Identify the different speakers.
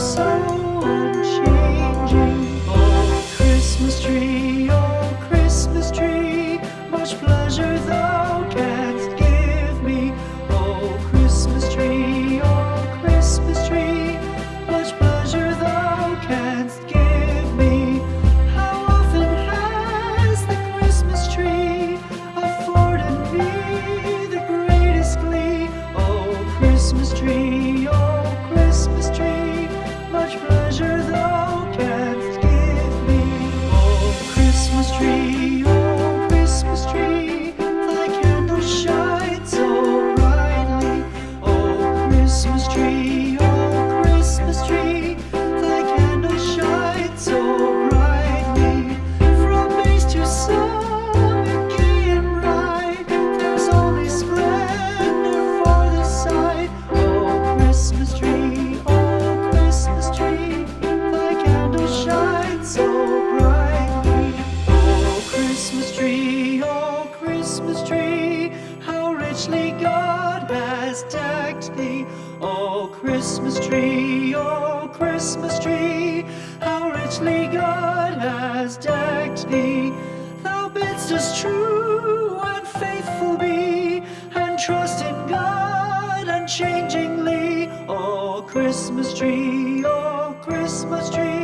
Speaker 1: mercy. Decked thee. Oh, Christmas tree, oh, Christmas tree, how richly God has decked thee. Thou bidst us true and faithful be, and trust in God unchangingly. Oh, Christmas tree, oh, Christmas tree,